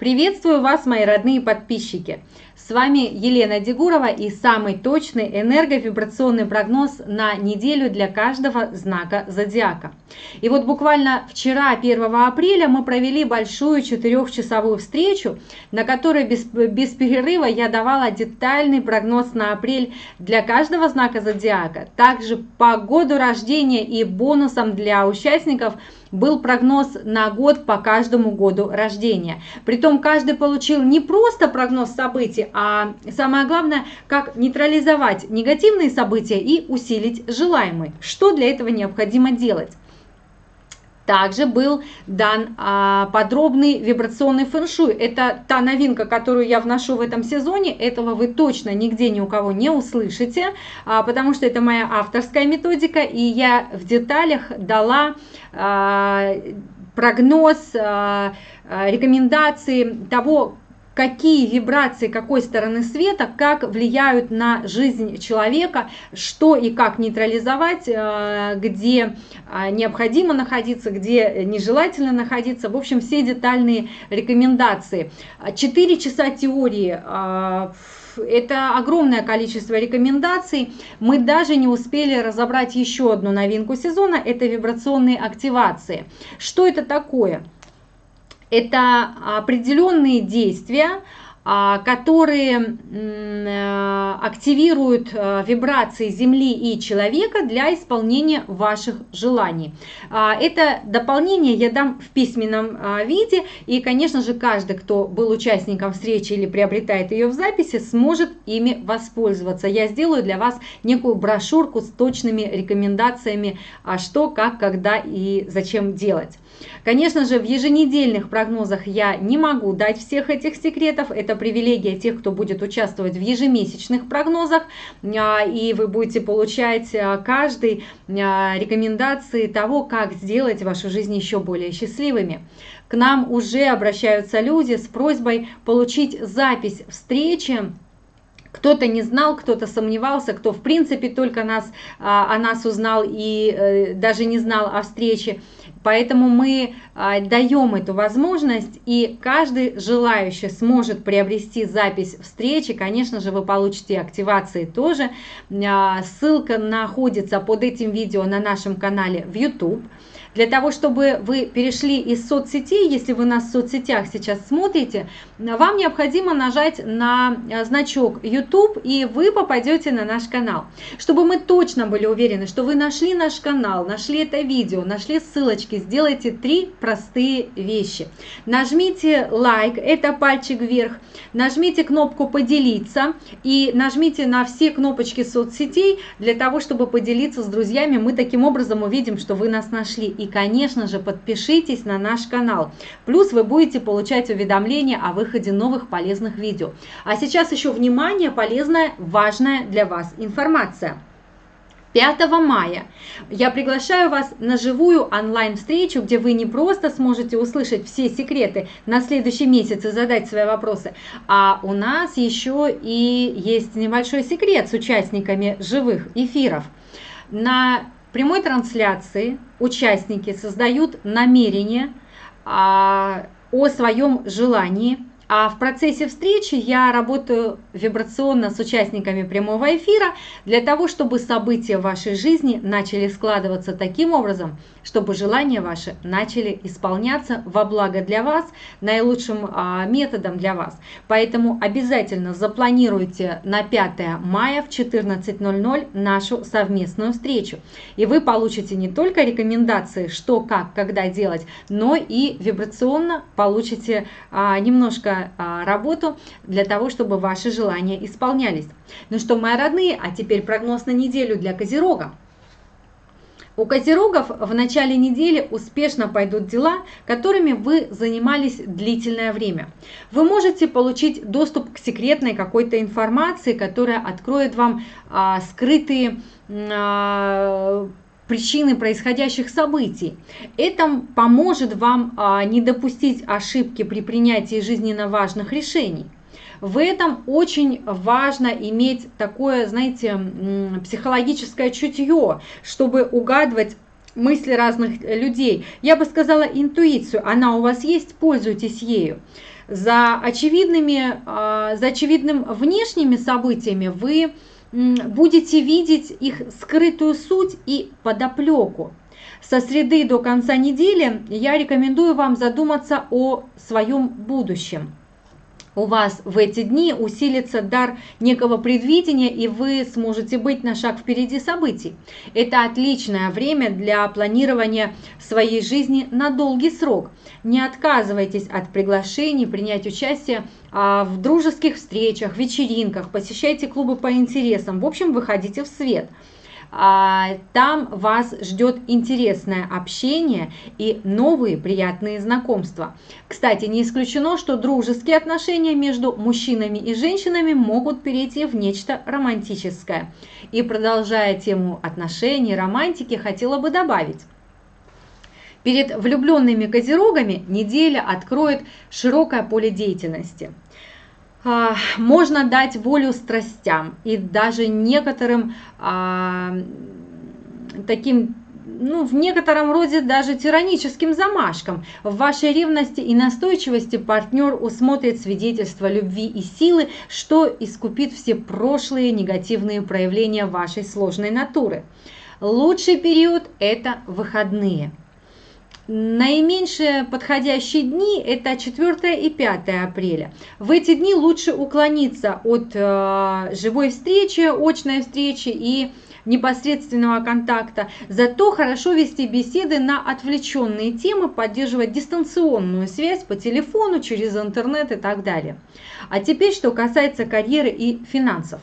Приветствую вас, мои родные подписчики! С вами Елена Дегурова и самый точный энерговибрационный прогноз на неделю для каждого знака зодиака. И вот буквально вчера, 1 апреля, мы провели большую четырехчасовую встречу, на которой без, без перерыва я давала детальный прогноз на апрель для каждого знака зодиака. Также по году рождения и бонусом для участников – был прогноз на год по каждому году рождения. Притом каждый получил не просто прогноз событий, а самое главное, как нейтрализовать негативные события и усилить желаемые. Что для этого необходимо делать? Также был дан а, подробный вибрационный фэншуй. Это та новинка, которую я вношу в этом сезоне. Этого вы точно нигде ни у кого не услышите, а, потому что это моя авторская методика, и я в деталях дала а, прогноз, а, а рекомендации того, какие вибрации какой стороны света, как влияют на жизнь человека, что и как нейтрализовать, э, где э, необходимо находиться, где нежелательно находиться. В общем, все детальные рекомендации. Четыре часа теории э, это огромное количество рекомендаций. Мы даже не успели разобрать еще одну новинку сезона, это вибрационные активации. Что это такое? Это определенные действия, а, которые э, активируют э, вибрации Земли и человека для исполнения ваших желаний. А, это дополнение я дам в письменном а, виде, и, конечно же, каждый, кто был участником встречи или приобретает ее в записи, сможет ими воспользоваться. Я сделаю для вас некую брошюрку с точными рекомендациями, что, как, когда и зачем делать. Конечно же, в еженедельных прогнозах я не могу дать всех этих секретов. Это привилегия тех, кто будет участвовать в ежемесячных прогнозах. А, и вы будете получать а, каждый а, рекомендации того, как сделать вашу жизнь еще более счастливыми. К нам уже обращаются люди с просьбой получить запись встречи кто-то не знал, кто-то сомневался, кто в принципе только нас, о нас узнал и э, даже не знал о встрече. Поэтому мы а, даем эту возможность, и каждый желающий сможет приобрести запись встречи. Конечно же, вы получите активации тоже. А, ссылка находится под этим видео на нашем канале в YouTube. Для того, чтобы вы перешли из соцсетей, если вы нас в соцсетях сейчас смотрите, вам необходимо нажать на э, значок YouTube, и вы попадете на наш канал. Чтобы мы точно были уверены, что вы нашли наш канал, нашли это видео, нашли ссылочки, сделайте три простые вещи. Нажмите лайк, это пальчик вверх, нажмите кнопку «Поделиться» и нажмите на все кнопочки соцсетей для того, чтобы поделиться с друзьями. Мы таким образом увидим, что вы нас нашли и, конечно же, подпишитесь на наш канал. Плюс вы будете получать уведомления о выходе новых полезных видео. А сейчас еще внимание, полезная, важная для вас информация. 5 мая я приглашаю вас на живую онлайн-встречу, где вы не просто сможете услышать все секреты на следующий месяц и задать свои вопросы, а у нас еще и есть небольшой секрет с участниками живых эфиров. На прямой трансляции участники создают намерение а, о своем желании а в процессе встречи я работаю вибрационно с участниками прямого эфира для того, чтобы события в вашей жизни начали складываться таким образом, чтобы желания ваши начали исполняться во благо для вас, наилучшим а, методом для вас. Поэтому обязательно запланируйте на 5 мая в 14.00 нашу совместную встречу. И вы получите не только рекомендации, что, как, когда делать, но и вибрационно получите а, а, работу для того, чтобы ваши желания исполнялись. Ну что, мои родные, а теперь прогноз на неделю для Козерога. У козерогов в начале недели успешно пойдут дела, которыми вы занимались длительное время. Вы можете получить доступ к секретной какой-то информации, которая откроет вам а, скрытые а, причины происходящих событий. Это поможет вам а, не допустить ошибки при принятии жизненно важных решений. В этом очень важно иметь такое, знаете, психологическое чутье, чтобы угадывать мысли разных людей. Я бы сказала интуицию, она у вас есть, пользуйтесь ею. За, очевидными, а, за очевидным внешними событиями вы будете видеть их скрытую суть и подоплеку. Со среды до конца недели я рекомендую вам задуматься о своем будущем у вас в эти дни усилится дар некого предвидения, и вы сможете быть на шаг впереди событий. Это отличное время для планирования своей жизни на долгий срок. Не отказывайтесь от приглашений принять участие а, в дружеских встречах, вечеринках, посещайте клубы по интересам. В общем, выходите в свет – там вас ждет интересное общение и новые приятные знакомства. Кстати, не исключено, что дружеские отношения между мужчинами и женщинами могут перейти в нечто романтическое. И продолжая тему отношений, романтики, хотела бы добавить. Перед влюбленными козерогами неделя откроет широкое поле деятельности – а, можно дать волю страстям и даже некоторым а, таким ну, в некотором роде даже тираническим замашкам. В вашей ревности и настойчивости партнер усмотрит свидетельство любви и силы, что искупит все прошлые негативные проявления вашей сложной натуры. Лучший период – это выходные. Наименьшие подходящие дни – это 4 и 5 апреля. В эти дни лучше уклониться от э, живой встречи, очной встречи и непосредственного контакта. Зато хорошо вести беседы на отвлеченные темы, поддерживать дистанционную связь по телефону, через интернет и так далее. А теперь, что касается карьеры и финансов.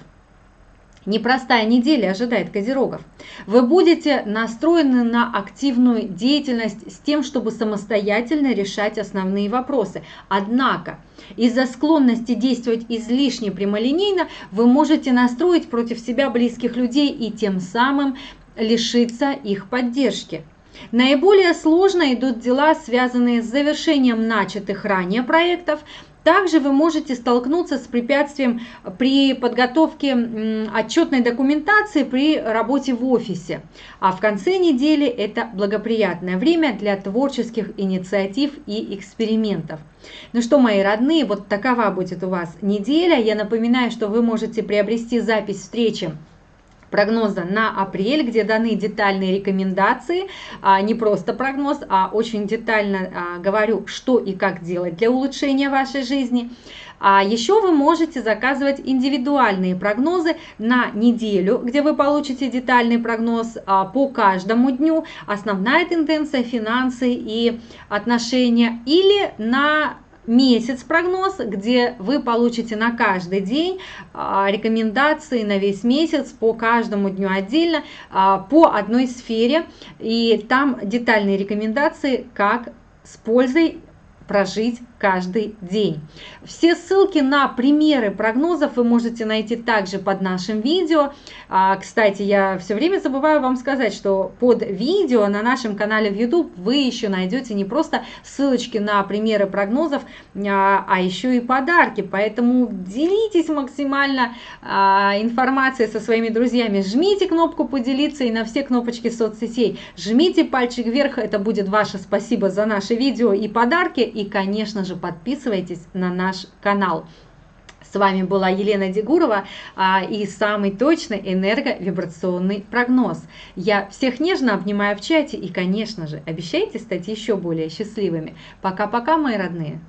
Непростая неделя ожидает козерогов. Вы будете настроены на активную деятельность с тем, чтобы самостоятельно решать основные вопросы. Однако, из-за склонности действовать излишне прямолинейно, вы можете настроить против себя близких людей и тем самым лишиться их поддержки. Наиболее сложно идут дела, связанные с завершением начатых ранее проектов, также вы можете столкнуться с препятствием при подготовке отчетной документации при работе в офисе. А в конце недели это благоприятное время для творческих инициатив и экспериментов. Ну что, мои родные, вот такова будет у вас неделя. Я напоминаю, что вы можете приобрести запись встречи прогноза на апрель, где даны детальные рекомендации, а не просто прогноз, а очень детально а, говорю, что и как делать для улучшения вашей жизни. А еще вы можете заказывать индивидуальные прогнозы на неделю, где вы получите детальный прогноз а, по каждому дню, основная тенденция, финансы и отношения, или на месяц прогноз, где вы получите на каждый день а, рекомендации на весь месяц по каждому дню отдельно а, по одной сфере. И там детальные рекомендации, как с пользой прожить каждый день. Все ссылки на примеры прогнозов вы можете найти также под нашим видео. А, кстати, я все время забываю вам сказать, что под видео на нашем канале в YouTube вы еще найдете не просто ссылочки на примеры прогнозов, а, а еще и подарки. Поэтому делитесь максимально а, информацией со своими друзьями. Жмите кнопку «Поделиться» и на все кнопочки соцсетей. Жмите пальчик вверх, это будет ваше спасибо за наше видео и подарки. И, конечно же, подписывайтесь на наш канал. С вами была Елена Дегурова а, и самый точный энерговибрационный прогноз. Я всех нежно обнимаю в чате и, конечно же, обещайте стать еще более счастливыми. Пока-пока, мои родные!